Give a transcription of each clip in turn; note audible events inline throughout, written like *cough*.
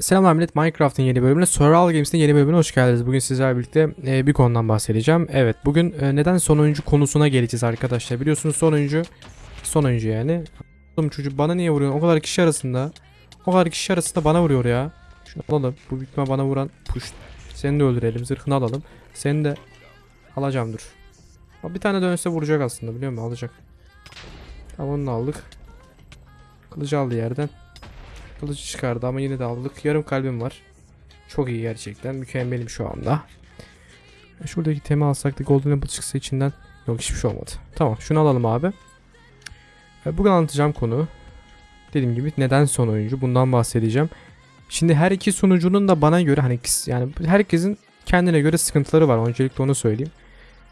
Selamlar millet Minecraft'ın yeni bölümüne Survival Games'in yeni bölümüne hoş geldiniz. Bugün sizlerle birlikte e, bir konudan bahsedeceğim. Evet bugün e, neden son oyuncu konusuna geleceğiz arkadaşlar. Biliyorsunuz son oyuncu son oyuncu yani. Oğlum çocuk bana niye vuruyor? O kadar kişi arasında. O kadar kişi arasında bana vuruyor ya. Şunu alalım. Bu bitme bana vuran push. Seni de öldürelim. Zırhını alalım. Seni de alacağım dur. Bir tane dönse vuracak aslında biliyor musun? Alacak. Tamam onu aldık. Kılıcı aldı yerden. Kılıcı çıkardı ama yine de aldık. Yarım kalbim var. Çok iyi gerçekten. Mükemmelim şu anda. Şuradaki temi alsak da Golden Apple çıksa içinden. Yok hiçbir şey olmadı. Tamam şunu alalım abi. E, Bugün anlatacağım konu. Dediğim gibi neden son oyuncu bundan bahsedeceğim. Şimdi her iki sunucunun da bana göre hani yani herkesin kendine göre sıkıntıları var. Öncelikle onu söyleyeyim.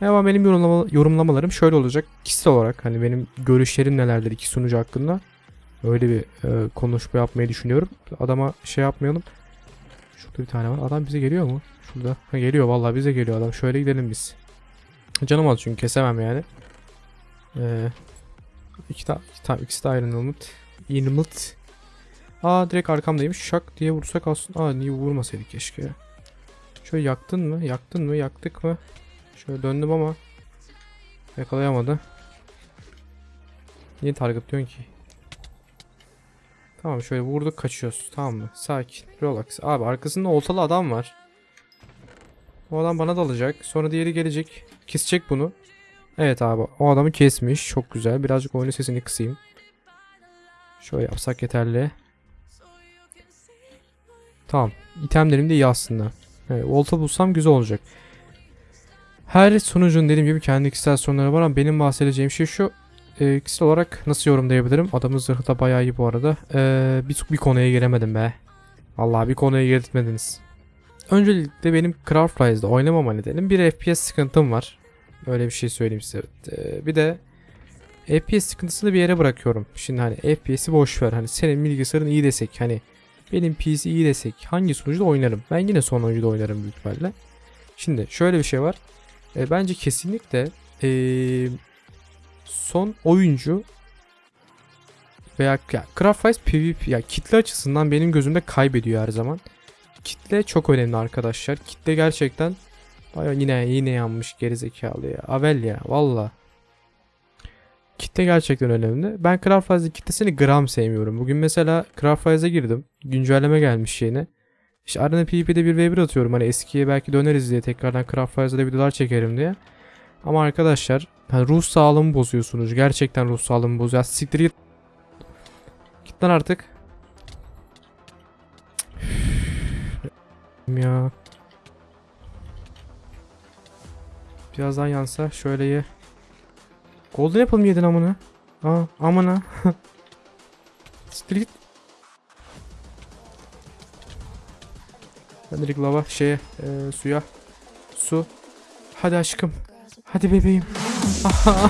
Ama benim yorumlama, yorumlamalarım şöyle olacak. Kişisel olarak hani benim görüşlerim nelerdir iki sunucu hakkında. Öyle bir e, konuşma yapmayı düşünüyorum. Adama şey yapmayalım. Şurada bir tane var. Adam bize geliyor mu? Şurada. Ha, geliyor vallahi bize geliyor adam. Şöyle gidelim biz. Canım az çünkü kesemem yani. Ee, iki ta iki ta ikisi de Helmet. Helmet. Aa direkt arkamdaymış. Şak diye vursak aslında. Aa niye vurmasaydık keşke. Şöyle yaktın mı? Yaktın mı? Yaktık mı? Şöyle döndüm ama yakalayamadı. Niye targetliyorsun ki? Tamam şöyle vurduk kaçıyoruz. Tamam mı? Sakin. Relax. Abi arkasında oltalı adam var. O adam bana dalacak. Sonra diğeri gelecek. Kesecek bunu. Evet abi. O adamı kesmiş. Çok güzel. Birazcık oyunun sesini kısayım. Şöyle yapsak yeterli. Tamam. İtemlerim de iyi aslında. Evet, olta bulsam güzel olacak. Her sunucunun dediğim gibi kendi kişisel sorunları var ama benim bahsedeceğim şey şu e, kişisel olarak nasıl yorumlayabilirim? Adamın zırhı da bayağı iyi bu arada. E, bir, bir konuya giremedim be. Vallahi bir konuya girtmediniz. Öncelikle benim Craft Rise'da oynamama nedenim bir FPS sıkıntım var. Öyle bir şey söyleyeyim size. E, bir de FPS sıkıntısını bir yere bırakıyorum. Şimdi hani FPS'i boş ver. Hani senin bilgisayarın iyi desek hani benim PC iyi desek hangi sunucuda oynarım? Ben yine son oyuncuda oynarım büyük ihtimalle. Şimdi şöyle bir şey var. E, bence kesinlikle eee son oyuncu veya ya, Craftwise PvP ya kitle açısından benim gözümde kaybediyor her zaman. Kitle çok önemli arkadaşlar. Kitle gerçekten Baya yine yine yanmış gerizekalı ya. Avel ya valla. Kitle gerçekten önemli. Ben Craftwise'ın kitlesini gram sevmiyorum. Bugün mesela Craftwise'a girdim. Güncelleme gelmiş yine. İşte Arena PvP'de bir v1 atıyorum. Hani eskiye belki döneriz diye tekrardan Craftwise'da videolar çekerim diye. Ama arkadaşlar yani ruh sağlığımı bozuyorsunuz. Gerçekten ruh sağlığımı bozuyor. Siktir git. Git lan artık. ya. Birazdan yansa şöyle ye. Golden Apple mı yedin amına? Aa amına. *laughs* Siktir git. Ben direkt lava şeye e, suya. Su. Hadi aşkım. Hadi bebeğim.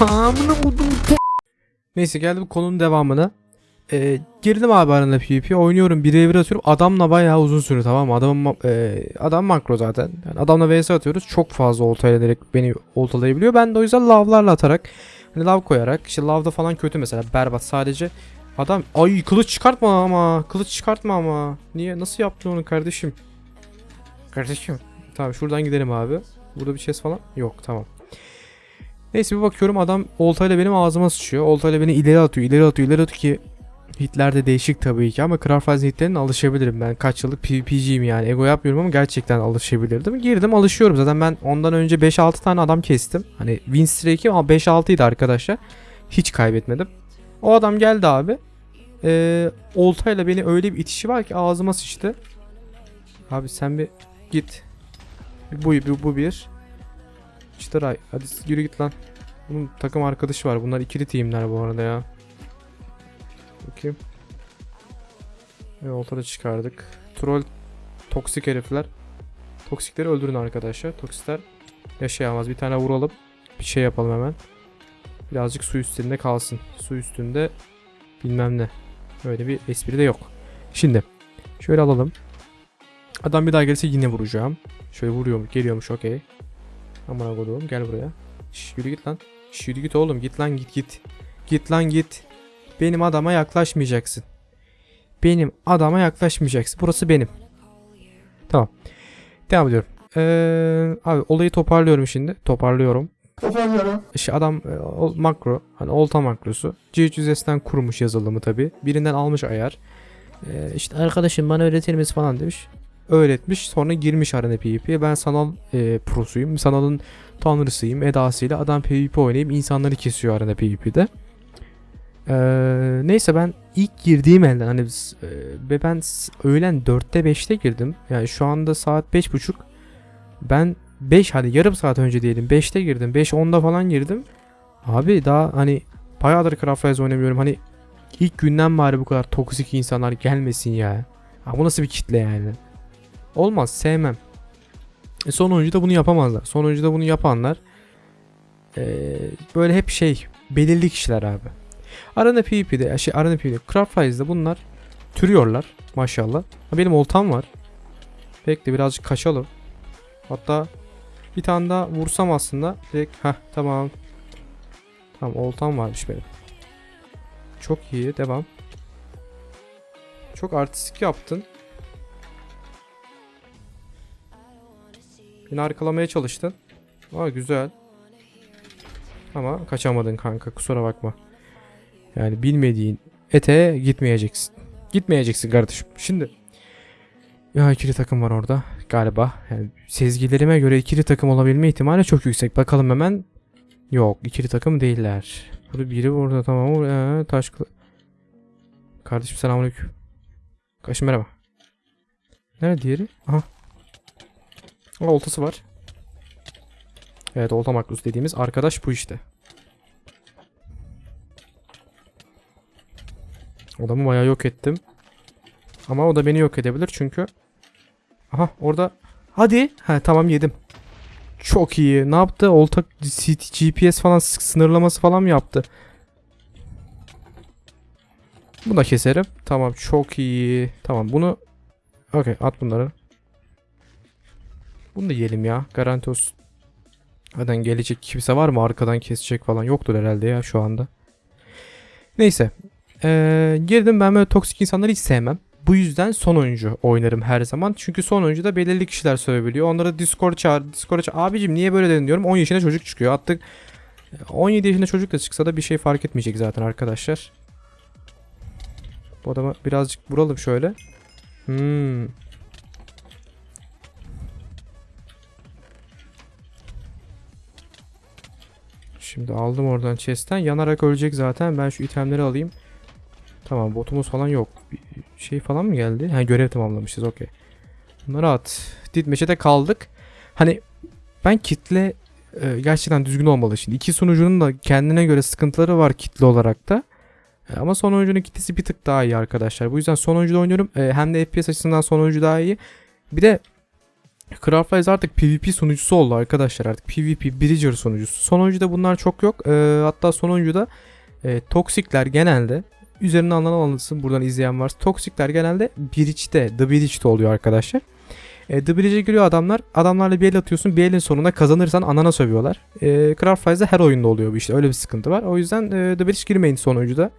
Amına koydum. Neyse geldim konunun devamına. Ee, girdim abi arana PvP oynuyorum 1'e 1 atıyorum. Adamla bayağı uzun süre tamam mı? Adam, e, adam makro zaten. Yani adamla vs atıyoruz. Çok fazla oltayla direkt beni oltalayabiliyor. Ben de o yüzden lavlarla atarak hani lav koyarak işte lavda falan kötü mesela berbat sadece. Adam ay kılıç çıkartma ama kılıç çıkartma ama. Niye nasıl yaptın onu kardeşim? Kardeşim. Tamam şuradan gidelim abi. Burada bir chest falan yok tamam Neyse bir bakıyorum adam oltayla benim ağzıma sıçıyor. Oltayla beni ileri atıyor, ileri atıyor, ileri atıyor ki hitler de değişik tabii ki ama Craftwise hitlerine alışabilirim. Ben kaç yıllık PvP'ciyim yani. Ego yapmıyorum ama gerçekten alışabilirdim. Girdim alışıyorum. Zaten ben ondan önce 5-6 tane adam kestim. Hani win streak'im ama 5-6 idi arkadaşlar. Hiç kaybetmedim. O adam geldi abi. Ee, oltayla beni öyle bir itişi var ki ağzıma sıçtı. Abi sen bir git. Bu, bu, bu bir. İşte Ray. Hadi yürü git lan. Bunun takım arkadaşı var. Bunlar ikili teamler bu arada ya. Bakayım. Ve ortada çıkardık. Troll toksik herifler. Toksikleri öldürün arkadaşlar. Toksikler yaşayamaz. Bir tane vuralım. Bir şey yapalım hemen. Birazcık su üstünde kalsın. Su üstünde bilmem ne. Öyle bir espri de yok. Şimdi şöyle alalım. Adam bir daha gelirse yine vuracağım. Şöyle vuruyormuş, geliyormuş okey. Aman koduğum gel buraya. Şş, yürü git lan. Şş, yürü git oğlum git lan git git. Git lan git. Benim adama yaklaşmayacaksın. benim adama yaklaşmayacaksın. Burası benim. Tamam. Devam ediyorum. Ee, abi olayı toparlıyorum şimdi. Toparlıyorum. Toparlıyorum. İşte adam e, o- makro hani olta makrosu GHUS'den kurmuş yazılımı tabi birinden almış ayar e, işte arkadaşım bana öğretir misin falan demiş öğretmiş sonra girmiş arena PvP'ye ben sanal e, prosuyum sanalın tanrısıyım edasıyla adam PvP oynayıp insanları kesiyor arena PvP'de e, neyse ben ilk girdiğim elden hani biz, e, ben öğlen 4'te 5'te girdim. Yani şu anda saat 5.30 ben 5 hadi yarım saat önce diyelim 5'te girdim. 5-10'da falan girdim. Abi daha hani bayağıdır Craft Rise oynamıyorum. Hani ilk günden bari bu kadar toksik insanlar gelmesin ya. Ha, bu nasıl bir kitle yani? Olmaz sevmem. E, son oyuncuda bunu yapamazlar. Son oyuncuda bunu yapanlar e, böyle hep şey belirli kişiler abi. Arena PvP'de şey Arena PvP'de Craft Rise'de bunlar türüyorlar maşallah. Ha, benim oltam var. Bekle birazcık kaçalım. Hatta bir tane daha vursam aslında direkt ha tamam Tamam oltam varmış benim. Çok iyi devam. Çok artistik yaptın. Beni arkalamaya çalıştın. Aa güzel. Ama kaçamadın kanka kusura bakma. Yani bilmediğin ete gitmeyeceksin. Gitmeyeceksin kardeşim. Şimdi ya ikili takım var orada galiba. Yani sezgilerime göre ikili takım olabilme ihtimali çok yüksek. Bakalım hemen Yok ikili takım değiller. Burada biri burada tamam. Ee, taş Kardeşim selamünaleyküm. Kardeşim merhaba. Nerede diğeri? Aha. Oltası var. Evet olta maklus dediğimiz arkadaş bu işte. Adamı bayağı yok ettim. Ama o da beni yok edebilir çünkü. Aha orada. Hadi. Ha tamam yedim. Çok iyi. Ne yaptı? Olta GPS falan sınırlaması falan mı yaptı? Bunu da keserim. Tamam çok iyi. Tamam bunu Okey at bunları. Bunu da yiyelim ya. Garanti olsun. Zaten gelecek kimse var mı arkadan kesecek falan yoktur herhalde ya şu anda. Neyse. Ee, girdim ben böyle toksik insanları hiç sevmem. Bu yüzden son oyuncu oynarım her zaman. Çünkü son oyuncuda belirli kişiler söyleyebiliyor. Onlara Discord çağır. Discord'a çağır. Abicim niye böyle dedin diyorum. 10 yaşında çocuk çıkıyor. Artık 17 yaşında çocuk da çıksa da bir şey fark etmeyecek zaten arkadaşlar. Bu adama birazcık vuralım şöyle. Hmm. Şimdi aldım oradan chest'ten. Yanarak ölecek zaten. Ben şu itemleri alayım. Tamam botumuz falan yok. Bir şey falan mı geldi? Ha görev tamamlamışız okey. Bunları at. Didmeç'e de kaldık. Hani ben kitle e, gerçekten düzgün olmalı şimdi. İki sunucunun da kendine göre sıkıntıları var kitle olarak da. E, ama son oyuncunun kitlesi bir tık daha iyi arkadaşlar. Bu yüzden son oyuncuda oynuyorum. E, hem de FPS açısından son oyuncu daha iyi. Bir de Craft Rise artık PvP sunucusu oldu arkadaşlar artık PvP Bridger sunucusu. Son oyuncuda bunlar çok yok. E, hatta son oyuncuda e, toksikler genelde üzerine alınan alınsın buradan izleyen varsa. Toksikler genelde Bridge'de, The Bridge'de oluyor arkadaşlar. E, The Bridge'e giriyor adamlar. Adamlarla bir el atıyorsun. Bir elin sonunda kazanırsan anana sövüyorlar. E, Craft Rise'de her oyunda oluyor bu işte. Öyle bir sıkıntı var. O yüzden e, The Bridge girmeyin son oyuncuda.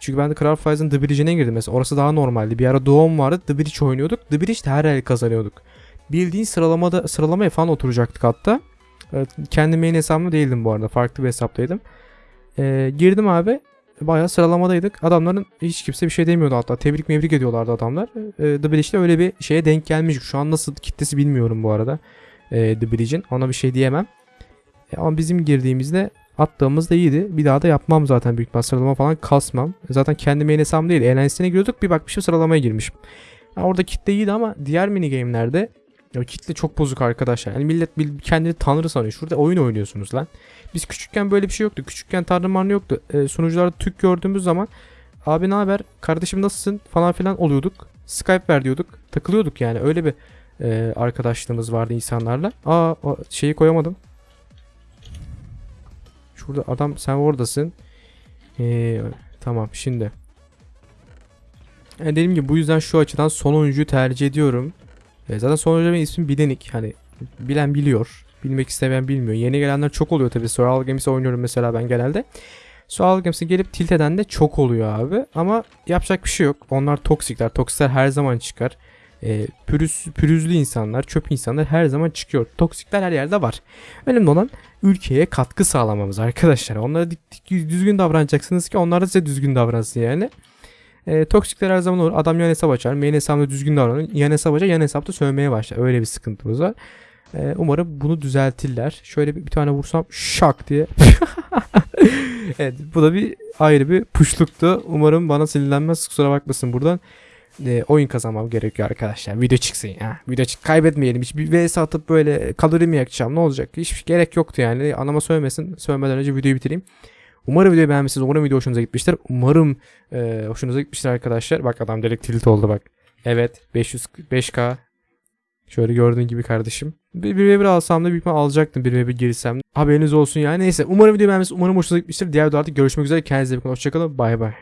Çünkü ben de Craft Rise'ın The Bridge'ine girdim mesela. Orası daha normaldi. Bir ara Doğum vardı. The Bridge oynuyorduk. The Bridge'de her el kazanıyorduk. Bildiğin sıralamada sıralamaya falan oturacaktık hatta. E, kendi main hesabımda değildim bu arada. Farklı bir hesaptaydım. E, girdim abi. Bayağı sıralamadaydık. Adamların hiç kimse bir şey demiyordu hatta. Tebrik mevrik ediyorlardı adamlar. E, The Bridge'de öyle bir şeye denk gelmiş. Şu an nasıl kitlesi bilmiyorum bu arada. E, The Bridge'in. Ona bir şey diyemem. E, ama bizim girdiğimizde attığımız da iyiydi. Bir daha da yapmam zaten büyük ihtimal sıralama falan kasmam. Zaten kendi main hesabım değil. Eğlencesine giriyorduk. Bir bakmışım sıralamaya girmişim. Orada kitle iyiydi ama diğer mini game'lerde ya kitle çok bozuk arkadaşlar. Yani millet kendini tanrı sanıyor. Şurada oyun oynuyorsunuz lan. Biz küçükken böyle bir şey yoktu. Küçükken tanrı marlı yoktu. E, sunucularda Türk gördüğümüz zaman abi ne haber? Kardeşim nasılsın? falan filan oluyorduk. Skype ver diyorduk. Takılıyorduk yani. Öyle bir e, arkadaşlığımız vardı insanlarla. Aa şeyi koyamadım. Şurada adam sen oradasın. Ee, tamam şimdi. Yani dediğim gibi bu yüzden şu açıdan son oyuncuyu tercih ediyorum. E, zaten son benim ismim Bilenik. Hani bilen biliyor. Bilmek istemeyen bilmiyor. Yeni gelenler çok oluyor tabii. Survival Games'e oynuyorum mesela ben genelde. Sağlık gemisi gelip tilt eden de çok oluyor abi. Ama yapacak bir şey yok. Onlar toksikler. Toksikler her zaman çıkar. E, pürüz, pürüzlü insanlar, çöp insanlar her zaman çıkıyor. Toksikler her yerde var. Önemli olan ülkeye katkı sağlamamız arkadaşlar. Onlara düzgün davranacaksınız ki onlar da size düzgün davransın yani. E, toksikler her zaman olur. Adam yan hesap açar. Main hesabında düzgün davranır. Yan hesap açar. Yan hesapta sövmeye başlar. Öyle bir sıkıntımız var. E, umarım bunu düzeltirler. Şöyle bir, bir tane vursam şak diye. *laughs* evet bu da bir ayrı bir puşluktu. Umarım bana sinirlenmez. Kusura bakmasın buradan. E, oyun kazanmam gerekiyor arkadaşlar. Video çıksın ya. Video çık kaybetmeyelim. Hiç bir vs atıp böyle kalori mi yakacağım ne olacak? Hiç gerek yoktu yani. Anama söylemesin. Söylemeden önce videoyu bitireyim. Umarım videoyu beğenmişsiniz. Umarım video hoşunuza gitmiştir. Umarım e, hoşunuza gitmiştir arkadaşlar. Bak adam direkt tilt oldu bak. Evet 500 5K. Şöyle gördüğün gibi kardeşim. Bir, bir ve bir alsam da büyük ihtimal alacaktım bir ve bir girsem. Haberiniz olsun yani. Neyse umarım video beğenmişsiniz. Umarım hoşunuza gitmiştir. Diğer videoda artık görüşmek üzere. Kendinize iyi bakın. Hoşçakalın. Bay bay.